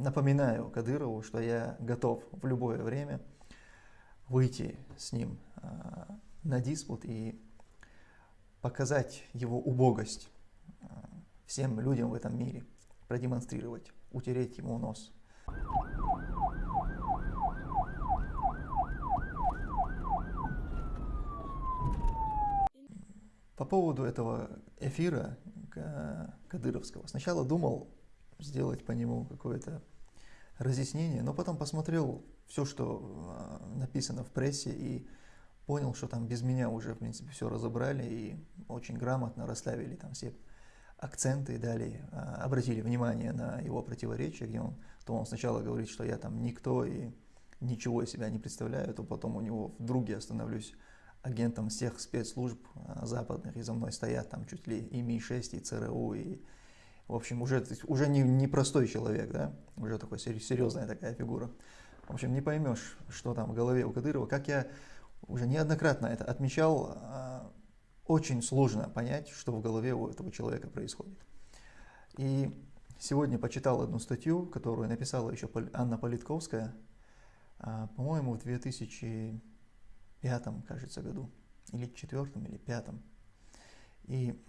напоминаю Кадырову, что я готов в любое время выйти с ним э, на диспут и показать его убогость э, всем людям в этом мире, продемонстрировать, утереть ему нос. По поводу этого эфира Кадыровского. Сначала думал сделать по нему какое-то разъяснение, но потом посмотрел все, что а, написано в прессе и понял, что там без меня уже, в принципе, все разобрали и очень грамотно расставили там все акценты и дали, а, обратили внимание на его противоречия, где он, то он сначала говорит, что я там никто и ничего из себя не представляю, то потом у него вдруг я становлюсь агентом всех спецслужб а, западных, и за мной стоят там чуть ли и Ми-6, и ЦРУ, и в общем, уже, уже не, не простой человек, да, уже такой серьезная такая фигура. В общем, не поймешь, что там в голове у Кадырова. Как я уже неоднократно это отмечал, а, очень сложно понять, что в голове у этого человека происходит. И сегодня почитал одну статью, которую написала еще Анна Политковская, а, по-моему, в 2005, кажется, году, или четвертом, или пятом. И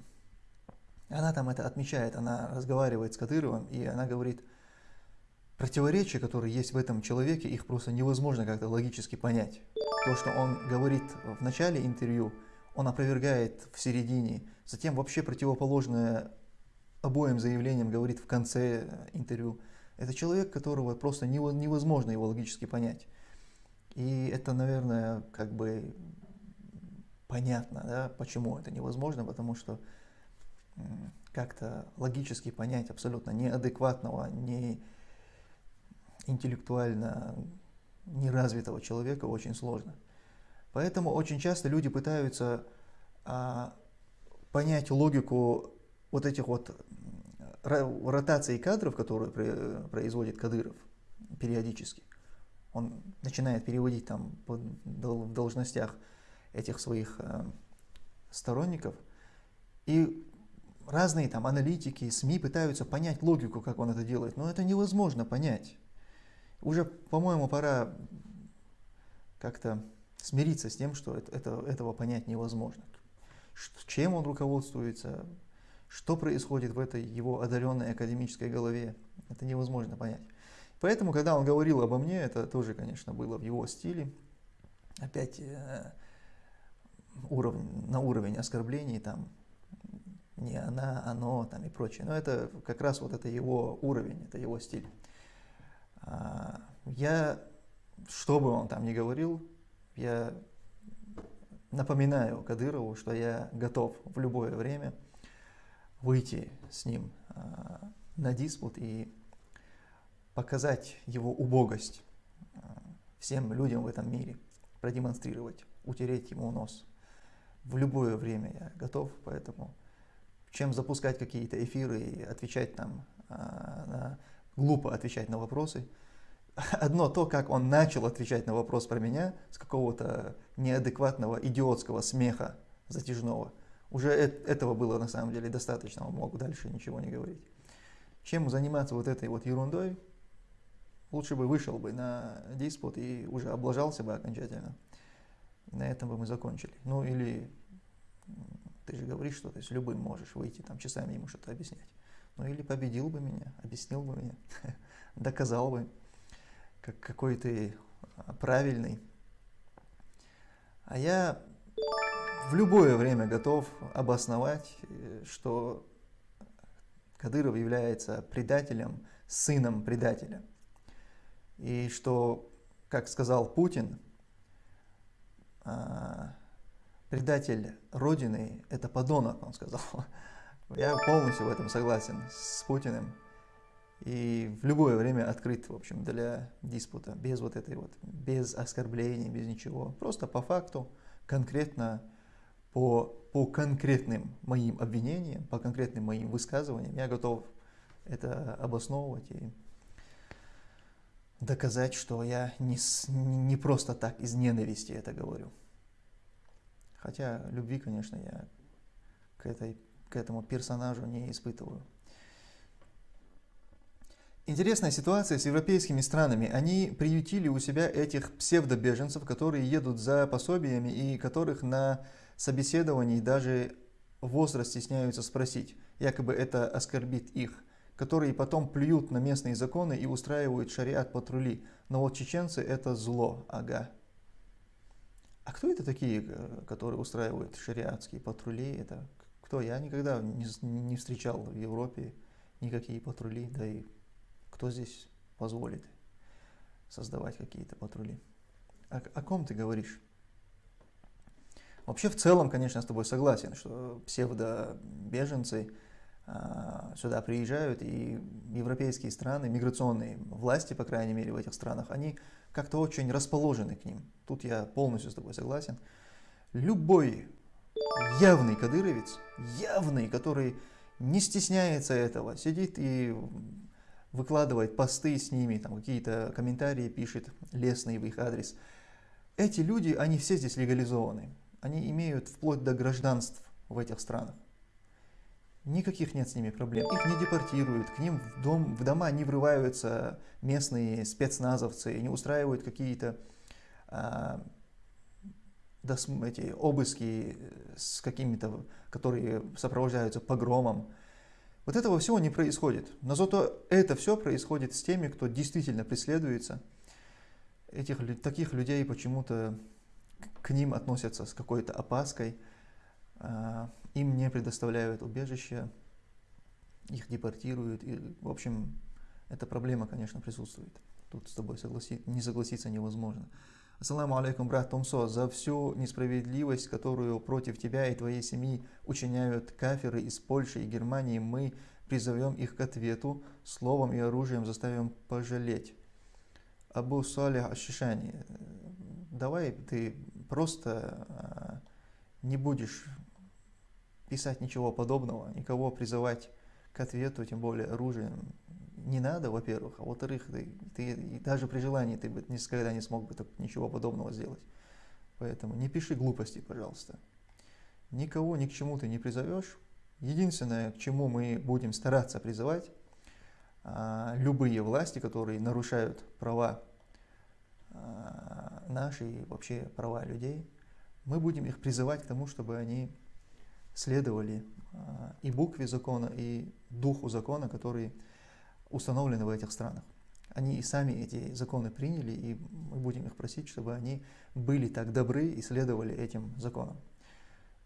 она там это отмечает, она разговаривает с Кадыровым, и она говорит, противоречия, которые есть в этом человеке, их просто невозможно как-то логически понять. То, что он говорит в начале интервью, он опровергает в середине, затем вообще противоположное обоим заявлениям говорит в конце интервью. Это человек, которого просто невозможно его логически понять. И это, наверное, как бы понятно, да, почему это невозможно, потому что как-то логически понять абсолютно неадекватного, не интеллектуально неразвитого человека очень сложно. Поэтому очень часто люди пытаются а, понять логику вот этих вот ротаций кадров, которые производит Кадыров периодически. Он начинает переводить там в должностях этих своих а, сторонников. И разные там аналитики, СМИ пытаются понять логику, как он это делает, но это невозможно понять. Уже, по-моему, пора как-то смириться с тем, что это, это, этого понять невозможно. Чем он руководствуется, что происходит в этой его одаренной академической голове, это невозможно понять. Поэтому, когда он говорил обо мне, это тоже, конечно, было в его стиле. Опять э, уровень, на уровень оскорблений, там, не она, оно там и прочее. Но это как раз вот это его уровень, это его стиль. А, я, что бы он там ни говорил, я напоминаю Кадырову, что я готов в любое время выйти с ним а, на диспут и показать его убогость а, всем людям в этом мире, продемонстрировать, утереть ему нос. В любое время я готов, поэтому чем запускать какие-то эфиры и отвечать там, а, глупо отвечать на вопросы. Одно то, как он начал отвечать на вопрос про меня с какого-то неадекватного идиотского смеха затяжного, уже этого было на самом деле достаточно, он мог дальше ничего не говорить. Чем заниматься вот этой вот ерундой, лучше бы вышел бы на диспут и уже облажался бы окончательно. На этом бы мы закончили. Ну или ты же говоришь, что ты с любым можешь выйти, там часами ему что-то объяснять. Ну или победил бы меня, объяснил бы меня, доказал бы, как какой ты а, правильный. А я в любое время готов обосновать, э, что Кадыров является предателем, сыном предателя. И что, как сказал Путин, а, предатель Родины – это подонок, он сказал. Я полностью в этом согласен с Путиным. И в любое время открыт, в общем, для диспута, без вот этой вот, без оскорблений, без ничего. Просто по факту, конкретно, по, по конкретным моим обвинениям, по конкретным моим высказываниям, я готов это обосновывать и доказать, что я не, не просто так из ненависти это говорю. Хотя любви, конечно, я к, этой, к этому персонажу не испытываю. Интересная ситуация с европейскими странами. Они приютили у себя этих псевдобеженцев, которые едут за пособиями и которых на собеседовании даже возраст стесняются спросить. Якобы это оскорбит их. Которые потом плюют на местные законы и устраивают шариат патрули. Но вот чеченцы это зло, ага. А кто это такие, э, которые устраивают шариатские патрули? Это кто? Я никогда не, не встречал в Европе никакие патрули, да и кто здесь позволит создавать какие-то патрули? О, о ком ты говоришь? Вообще, в целом, конечно, я с тобой согласен, что псевдобеженцы сюда приезжают, и европейские страны, миграционные власти, по крайней мере, в этих странах, они как-то очень расположены к ним. Тут я полностью с тобой согласен. Любой явный кадыровец, явный, который не стесняется этого, сидит и выкладывает посты с ними, там какие-то комментарии пишет лестные в их адрес. Эти люди, они все здесь легализованы. Они имеют вплоть до гражданств в этих странах. Никаких нет с ними проблем. Их не депортируют, к ним в, дом, в дома не врываются местные спецназовцы, не устраивают какие-то а, эти обыски с какими-то, которые сопровождаются погромом. Вот этого всего не происходит. Но зато это все происходит с теми, кто действительно преследуется. Этих, таких людей почему-то к ним относятся с какой-то опаской. А, им не предоставляют убежище, их депортируют. И, в общем, эта проблема, конечно, присутствует. Тут с тобой согласи... не согласиться невозможно. Ассаламу алейкум, брат Томсо, за всю несправедливость, которую против тебя и твоей семьи учиняют каферы из Польши и Германии, мы призовем их к ответу, словом и оружием заставим пожалеть. Абу Салих Ашишани, давай ты просто а, не будешь писать ничего подобного, никого призывать к ответу, тем более оружием, не надо, во-первых, а во-вторых, ты, ты даже при желании ты бы никогда не смог бы так, ничего подобного сделать. Поэтому не пиши глупости, пожалуйста. Никого ни к чему ты не призовешь. Единственное, к чему мы будем стараться призывать, а, любые власти, которые нарушают права а, наши и вообще права людей, мы будем их призывать к тому, чтобы они следовали а, и букве закона, и духу закона, который установлены в этих странах. Они и сами эти законы приняли, и мы будем их просить, чтобы они были так добры и следовали этим законам.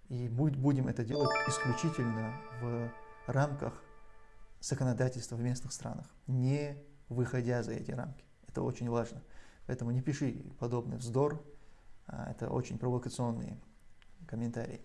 И будем это делать исключительно в рамках законодательства в местных странах, не выходя за эти рамки. Это очень важно. Поэтому не пиши подобный вздор, а это очень провокационные комментарии.